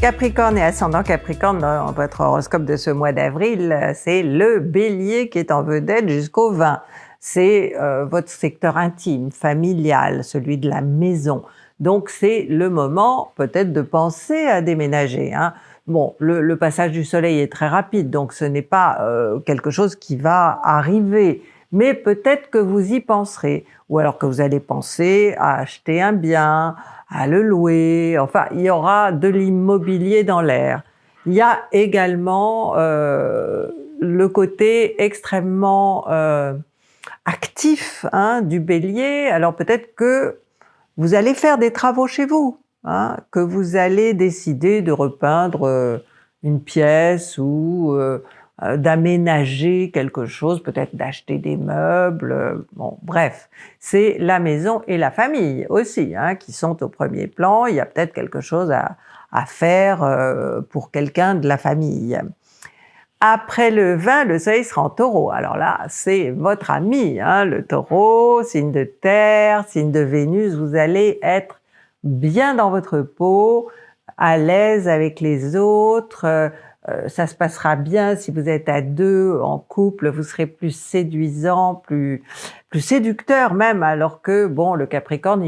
Capricorne et ascendant Capricorne dans votre horoscope de ce mois d'avril, c'est le bélier qui est en vedette jusqu'au 20. C'est euh, votre secteur intime, familial, celui de la maison. Donc c'est le moment peut-être de penser à déménager. Hein. Bon, le, passage du soleil est très rapide, donc ce n'est pas euh, quelque chose qui va arriver, mais peut-être que vous y penserez, ou alors que vous allez penser à acheter un bien, à le louer, enfin il y aura de l'immobilier dans l'air. Il y a également euh, le côté extrêmement euh, actif hein, du bélier, alors peut-être que vous allez faire des travaux chez vous, hein, que vous allez décider de repeindre euh, une pièce ou euh, d'aménager quelque chose, peut-être d'acheter des meubles, euh, bon bref, c'est la maison et la famille aussi hein, qui sont au premier plan, il y a peut-être quelque chose à, à faire euh, pour quelqu'un de la famille. Après le 20, le soleil sera en taureau. Alors là, c'est votre ami, hein, le taureau, signe de terre, signe de Vénus, vous allez être bien dans votre peau, à l'aise avec les autres, euh, ça se passera bien si vous êtes à deux en couple, vous serez plus séduisant, plus plus séducteur même, alors que bon, le Capricorne,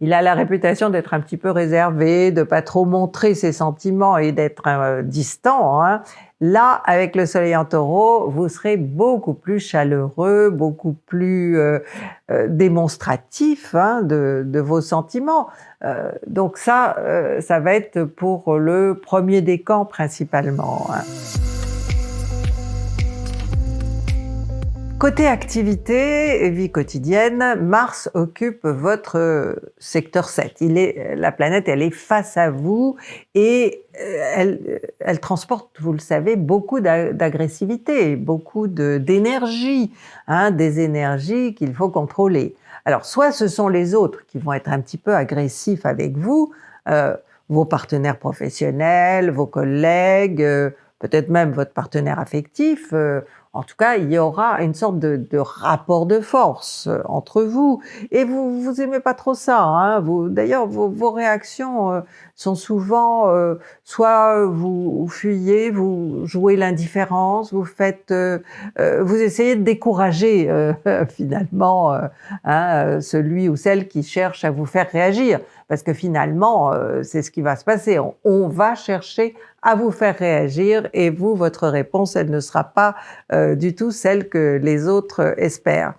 il, a la réputation d'être un petit peu réservé, de pas trop montrer ses sentiments et d'être euh, distant. Hein. Là, avec le Soleil en Taureau, vous serez beaucoup plus chaleureux, beaucoup plus euh, euh, démonstratif hein, de, de, vos sentiments. Euh, donc ça, ça va être pour le premier décan principalement. Côté activité et vie quotidienne, Mars occupe votre secteur 7. Il est, la planète, elle est face à vous et euh, elle, elle transporte, vous le savez, beaucoup d'agressivité, beaucoup d'énergie, hein, des énergies qu'il faut contrôler. Alors, soit ce sont les autres qui vont être un petit peu agressifs avec vous, euh, vos partenaires professionnels, vos collègues, euh, peut-être même votre partenaire affectif, euh, en tout cas, il y aura une sorte de, de rapport de force euh, entre vous. Et vous vous aimez pas trop ça. Hein D'ailleurs, vos, vos, réactions euh, sont souvent euh, soit vous, fuyez, vous jouez l'indifférence, vous faites, vous essayez de décourager finalement hein, celui ou celle qui cherche à vous faire réagir. Parce que finalement, c'est ce qui va se passer. On, on va chercher à vous faire réagir et vous, votre réponse, elle ne sera pas euh, du tout celle que les autres espèrent.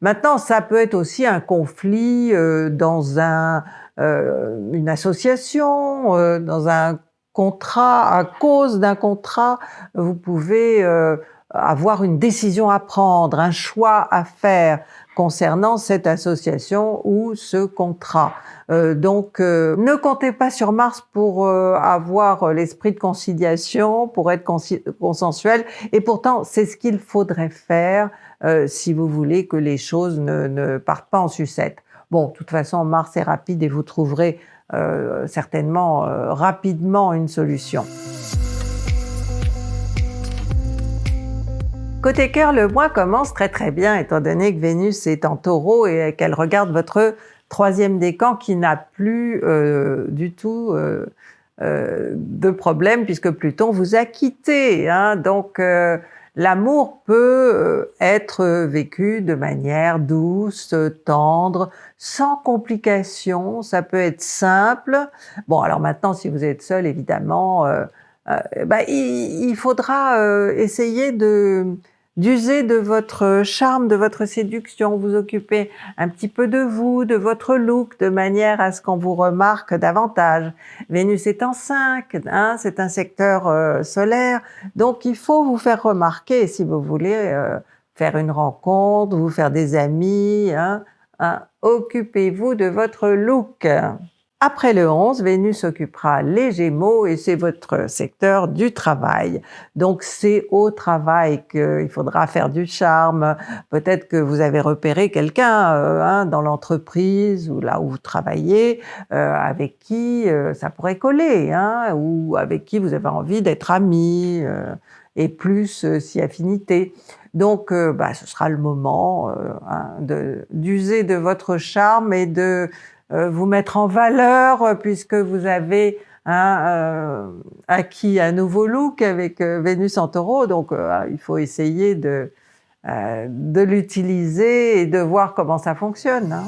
Maintenant, ça peut être aussi un conflit euh, dans un, euh, une association, dans un contrat, à cause d'un contrat, vous pouvez avoir une décision à prendre, un choix à faire concernant cette association ou ce contrat. Euh, donc, euh, ne comptez pas sur Mars pour euh, avoir l'esprit de conciliation, pour être consensuel, et pourtant, c'est ce qu'il faudrait faire si vous voulez que les choses ne, ne, partent pas en sucette. Bon, de toute façon, Mars est rapide et vous trouverez certainement rapidement une solution. Côté cœur, le mois commence très très bien étant donné que Vénus est en taureau et qu'elle regarde votre troisième décan qui n'a plus euh, du tout euh, euh, de problème puisque Pluton vous a quitté. Hein. Donc l'amour peut être vécu de manière douce, tendre, sans complications, ça peut être simple. Bon alors maintenant si vous êtes seul évidemment, bah, il, faudra essayer de d'user de votre charme, de votre séduction, vous occuper un petit peu de vous, de votre look, de manière à ce qu'on vous remarque davantage. Vénus est en 5, hein, c'est un secteur euh, solaire, donc il faut vous faire remarquer si vous voulez euh, faire une rencontre, vous faire des amis, hein, hein. occupez-vous de votre look. Après le 11, Vénus occupera les Gémeaux et c'est votre secteur du travail. Donc c'est au travail qu'il faudra faire du charme. Peut-être que vous avez repéré quelqu'un euh, hein, dans l'entreprise ou là où vous travaillez euh, avec qui euh, ça pourrait coller hein, ou avec qui vous avez envie d'être ami et plus si affinité. Donc, bah, ce sera le moment hein, d'user de, votre charme et de vous mettre en valeur euh, puisque vous avez hein, acquis un nouveau look avec Vénus en Taureau, donc il faut essayer de, de l'utiliser et de voir comment ça fonctionne. Hein.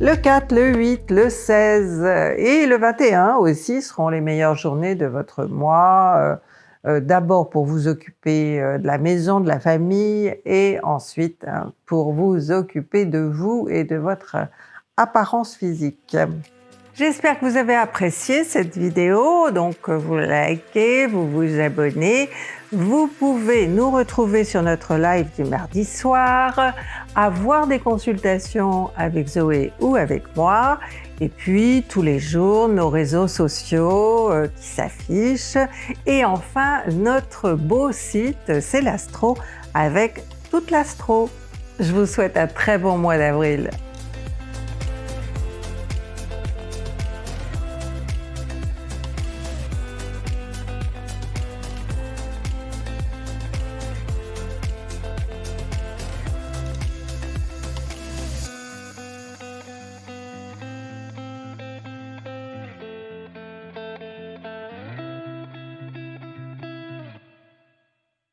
Le 4, le 8, le 16 et le 21 aussi seront les meilleures journées de votre mois. Euh, euh, d'abord pour vous occuper euh, de la maison, de la famille et ensuite hein, pour vous occuper de vous et de votre apparence physique. J'espère que vous avez apprécié cette vidéo, donc vous likez, vous vous abonnez. Vous pouvez nous retrouver sur notre live du mardi soir, avoir des consultations avec Zoé ou avec moi, et puis tous les jours nos réseaux sociaux euh, qui s'affichent, et enfin notre beau site C'est l'Astro avec toute l'Astro. Je vous souhaite un très bon mois d'avril.